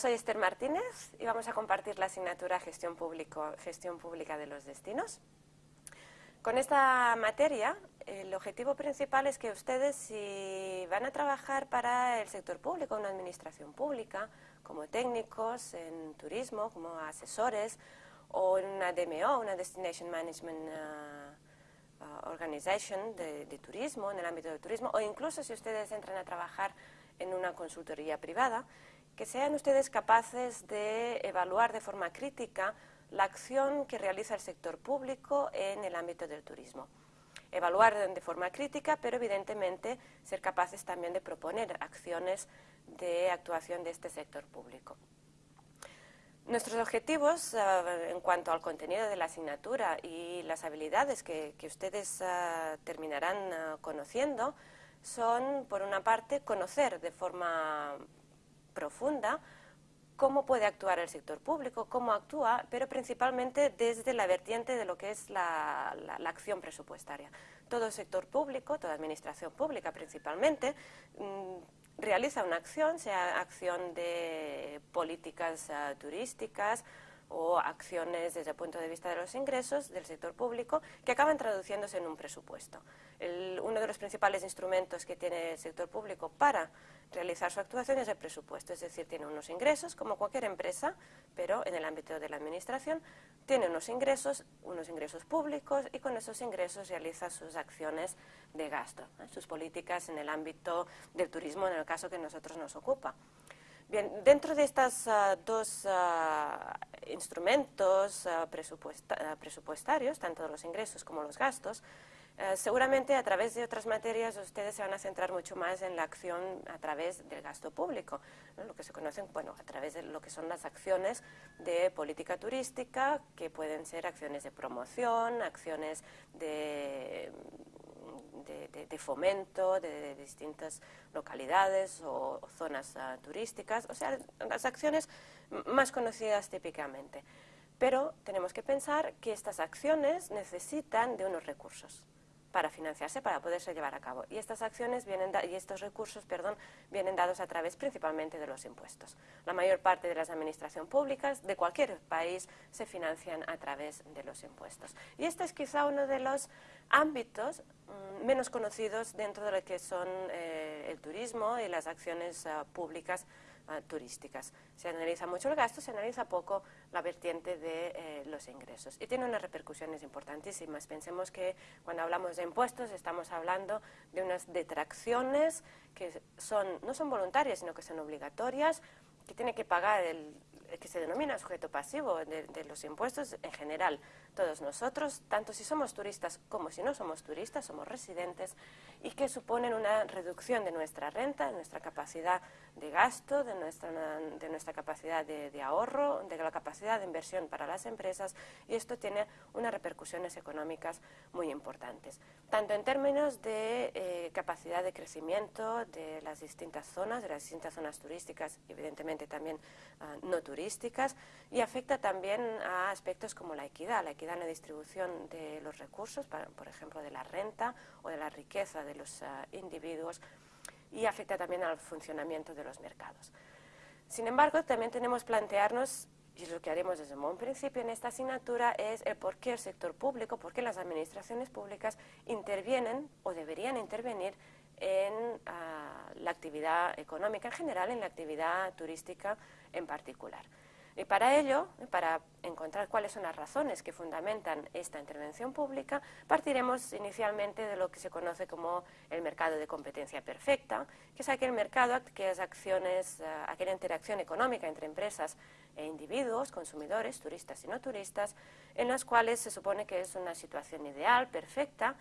Soy Esther Martínez y vamos a compartir la asignatura Gestión, Público, Gestión Pública de los Destinos. Con esta materia, el objetivo principal es que ustedes, si van a trabajar para el sector público, una administración pública, como técnicos en turismo, como asesores, o en una DMO, una Destination Management uh, Organization de, de turismo, en el ámbito del turismo, o incluso si ustedes entran a trabajar en una consultoría privada, que sean ustedes capaces de evaluar de forma crítica la acción que realiza el sector público en el ámbito del turismo. Evaluar de forma crítica, pero evidentemente ser capaces también de proponer acciones de actuación de este sector público. Nuestros objetivos uh, en cuanto al contenido de la asignatura y las habilidades que, que ustedes uh, terminarán uh, conociendo son, por una parte, conocer de forma profunda cómo puede actuar el sector público, cómo actúa, pero principalmente desde la vertiente de lo que es la, acción presupuestaria. Todo sector público, toda administración pública principalmente, mmm, realiza una acción, sea acción de políticas uh, turísticas, o acciones desde el punto de vista de los ingresos del sector público que acaban traduciéndose en un presupuesto. Uno de los principales instrumentos que tiene el sector público para realizar su actuación es el presupuesto, es decir, tiene unos ingresos como cualquier empresa, pero en el ámbito de la administración tiene unos ingresos, unos ingresos públicos y con esos ingresos realiza sus acciones de gasto, sus políticas en el ámbito del turismo en el caso que nosotros nos ocupa. Bien, dentro de estos uh, dos uh, instrumentos uh, presupuesta presupuestarios, tanto los ingresos como los gastos, seguramente a través de otras materias ustedes se van a centrar mucho más en la acción a través del gasto público, lo que se conocen, bueno, a través de lo que son las acciones de política turística, que pueden ser acciones de promoción, acciones de de, de, de fomento de, distintas localidades o, zonas uh, turísticas, o sea, las acciones más conocidas típicamente. Pero tenemos que pensar que estas acciones necesitan de unos recursos para financiarse, para poderse llevar a cabo. Y estas acciones vienen y estos recursos, perdón, vienen dados a través principalmente de los impuestos. La mayor parte de las administraciones públicas de cualquier país se financian a través de los impuestos. Y este es quizá uno de los ámbitos mmm, menos conocidos dentro de lo que son eh, el turismo y las acciones uh, públicas uh, turísticas. Se analiza mucho el gasto, se analiza poco la vertiente de eh, los ingresos. Y tiene unas repercusiones importantísimas. Pensemos que cuando hablamos de impuestos estamos hablando de unas detracciones que son, no son voluntarias, sino que son obligatorias, que tiene que pagar el, que se denomina sujeto pasivo de, los impuestos en general. Todos nosotros, tanto si somos turistas como si no somos turistas, somos residentes y que suponen una reducción de nuestra renta, de nuestra capacidad de gasto, de nuestra, de nuestra capacidad de, ahorro, de la capacidad de inversión para las empresas y esto tiene unas repercusiones económicas muy importantes, tanto en términos de eh, capacidad de crecimiento de las distintas zonas, de las distintas zonas turísticas, evidentemente también uh, no turísticas, turísticas y afecta también a aspectos como la equidad, la equidad en la distribución de los recursos, para, por ejemplo, de la renta o de la riqueza de los uh, individuos y afecta también al funcionamiento de los mercados. Sin embargo, también tenemos que plantearnos y lo que haremos desde un principio en esta asignatura es el por qué el sector público, por qué las administraciones públicas intervienen o deberían intervenir en uh, la actividad económica en general, en la actividad turística en particular. Y para ello, para encontrar cuáles son las razones que fundamentan esta intervención pública, partiremos inicialmente de lo que se conoce como el mercado de competencia perfecta, que es aquel mercado, aquellas acciones, uh, aquella interacción económica entre empresas e individuos, consumidores, turistas y no turistas, en las cuales se supone que es una situación ideal, perfecta,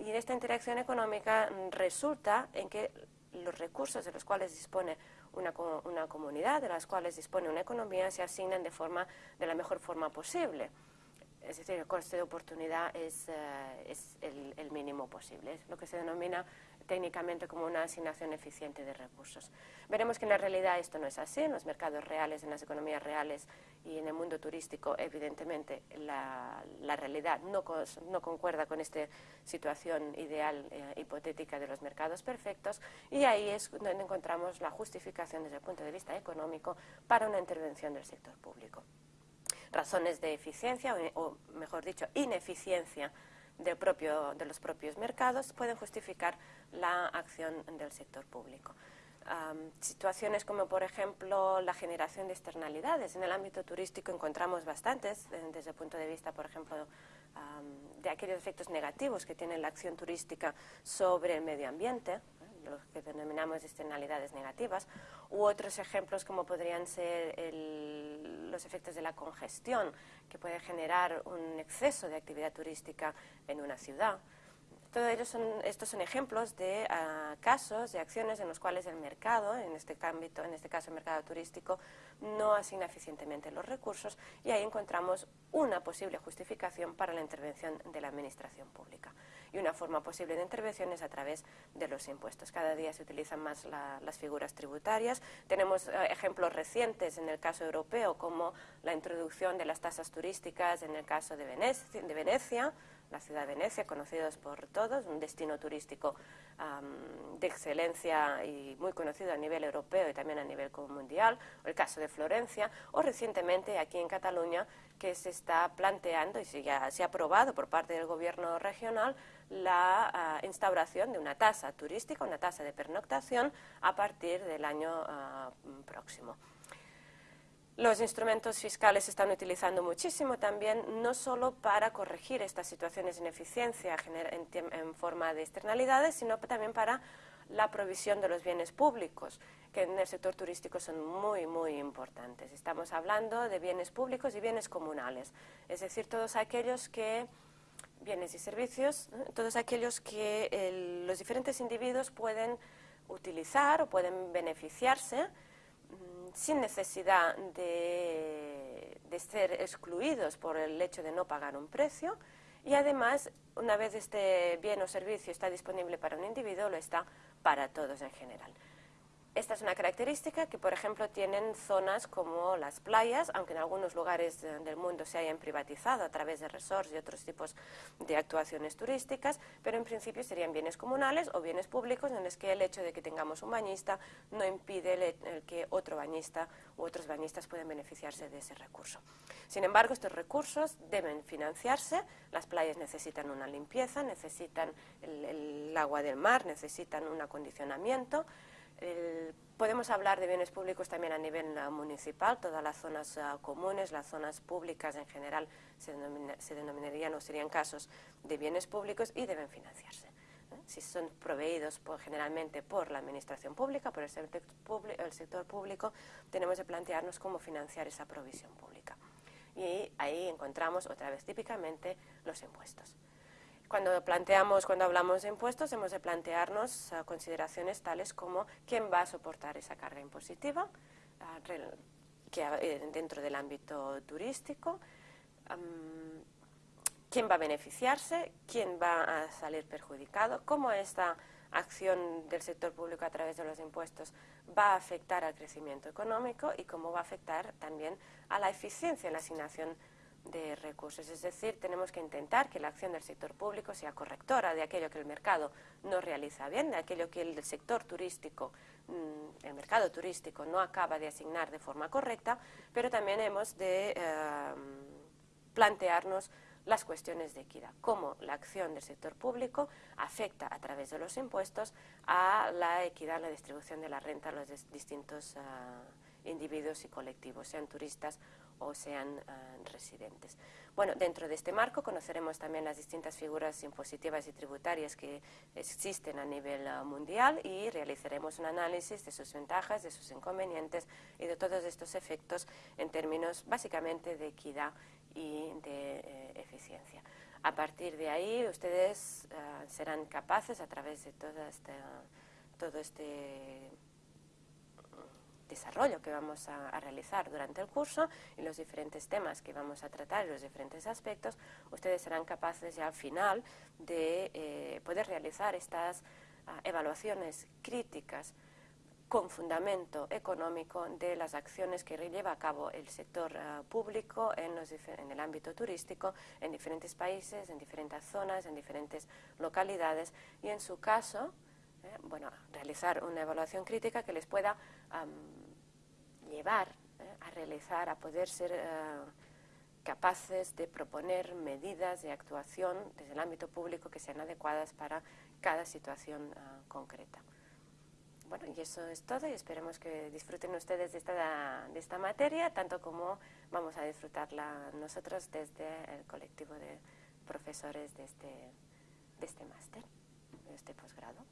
y en esta interacción económica mm, resulta en que los recursos de los cuales dispone una, una, comunidad, de las cuales dispone una economía, se asignan de, forma, de la mejor forma posible. Es decir, el coste de oportunidad es, uh, es el, el, mínimo posible. Es lo que se denomina técnicamente como una asignación eficiente de recursos. Veremos que en la realidad esto no es así, en los mercados reales, en las economías reales y en el mundo turístico, evidentemente la, realidad no, no, concuerda con esta situación ideal eh, hipotética de los mercados perfectos y ahí es donde encontramos la justificación desde el punto de vista económico para una intervención del sector público. Razones de eficiencia, o mejor dicho, ineficiencia propio, de los propios mercados pueden justificar la acción del sector público. situaciones como, por ejemplo, la generación de externalidades. En el ámbito turístico encontramos bastantes, eh, desde el punto de vista, por ejemplo, de aquellos efectos negativos que tiene la acción turística sobre el medio ambiente, lo que denominamos externalidades negativas, u otros ejemplos como podrían ser los efectos de la congestión, que puede generar un exceso de actividad turística en una ciudad. Todos ellos son, estos son ejemplos de ah, casos, de acciones en los cuales el mercado, en este, ámbito, en este caso el mercado turístico, no asigna eficientemente los recursos y ahí encontramos una posible justificación para la intervención de la administración pública. Y una forma posible de intervención es a través de los impuestos. Cada día se utilizan más las figuras tributarias. Tenemos eh, ejemplos recientes en el caso europeo, como la introducción de las tasas turísticas en el caso de Venecia la ciudad de Venecia, conocidos por todos, un destino turístico de excelencia y muy conocido a nivel europeo y también a nivel mundial, el caso de Florencia, o recientemente aquí en Cataluña, que se está planteando y se, ya se ha aprobado por parte del gobierno regional la ah, instauración de una tasa turística, una tasa de pernoctación a partir del año ah, próximo. Los instrumentos fiscales se están utilizando muchísimo también, no solo para corregir estas situaciones de ineficiencia en, forma de externalidades, sino también para la provisión de los bienes públicos, que en el sector turístico son muy, muy importantes. Estamos hablando de bienes públicos y bienes comunales, es decir, todos aquellos que, bienes y servicios, todos aquellos que los diferentes individuos pueden utilizar o pueden beneficiarse sin necesidad de, ser excluidos por el hecho de no pagar un precio y además, una vez este bien o servicio está disponible para un individuo, lo está para todos en general. Esta es una característica que, por ejemplo, tienen zonas como las playas, aunque en algunos lugares del mundo se hayan privatizado a través de resorts y otros tipos de actuaciones turísticas, pero en principio serían bienes comunales o bienes públicos en los que el hecho de que tengamos un bañista no impide que otro bañista u otros bañistas puedan beneficiarse de ese recurso. Sin embargo, estos recursos deben financiarse, las playas necesitan una limpieza, necesitan el agua del mar, necesitan un acondicionamiento, podemos hablar de bienes públicos también a nivel uh, municipal, todas las zonas uh, comunes, las zonas públicas en general se, denominarían o serían casos de bienes públicos y deben financiarse. Si son proveídos generalmente por la administración pública, por el el sector público, tenemos que plantearnos cómo financiar esa provisión pública. Y ahí encontramos otra vez típicamente los impuestos. Cuando planteamos, cuando hablamos de impuestos, hemos de plantearnos ah, consideraciones tales como quién va a soportar esa carga impositiva ah, eh, dentro del ámbito turístico, quién va a beneficiarse, quién va a salir perjudicado, cómo esta acción del sector público a través de los impuestos va a afectar al crecimiento económico y cómo va a afectar también a la eficiencia en la asignación de recursos. Es decir, tenemos que intentar que la acción del sector público sea correctora de aquello que el mercado no realiza bien, de aquello que el sector turístico, mm, el mercado turístico no acaba de asignar de forma correcta, pero también hemos de eh, plantearnos las cuestiones de equidad, cómo la acción del sector público afecta a través de los impuestos a la equidad en la distribución de la renta a los distintos eh, individuos y colectivos, sean turistas o sean ah, residentes. Bueno, dentro de este marco conoceremos también las distintas figuras impositivas y tributarias que existen a nivel ah, mundial y realizaremos un análisis de sus ventajas, de sus inconvenientes y de todos estos efectos en términos básicamente de equidad y de eh, eficiencia. A partir de ahí, ustedes ah, serán capaces, a través de toda todo este desarrollo que vamos a, realizar durante el curso y los diferentes temas que vamos a tratar y los diferentes aspectos, ustedes serán capaces ya al final de eh, poder realizar estas ah, evaluaciones críticas con fundamento económico de las acciones que lleva a cabo el sector ah, público en, en, el ámbito turístico en diferentes países, en diferentes zonas, en diferentes localidades y en su caso, eh, bueno, realizar una evaluación crítica que les pueda llevar eh, a realizar, a poder ser eh, capaces de proponer medidas de actuación desde el ámbito público que sean adecuadas para cada situación concreta. Bueno, y eso es todo y esperemos que disfruten ustedes de esta, de esta materia, tanto como vamos a disfrutarla nosotros desde el colectivo de profesores de este, de este máster, de este posgrado.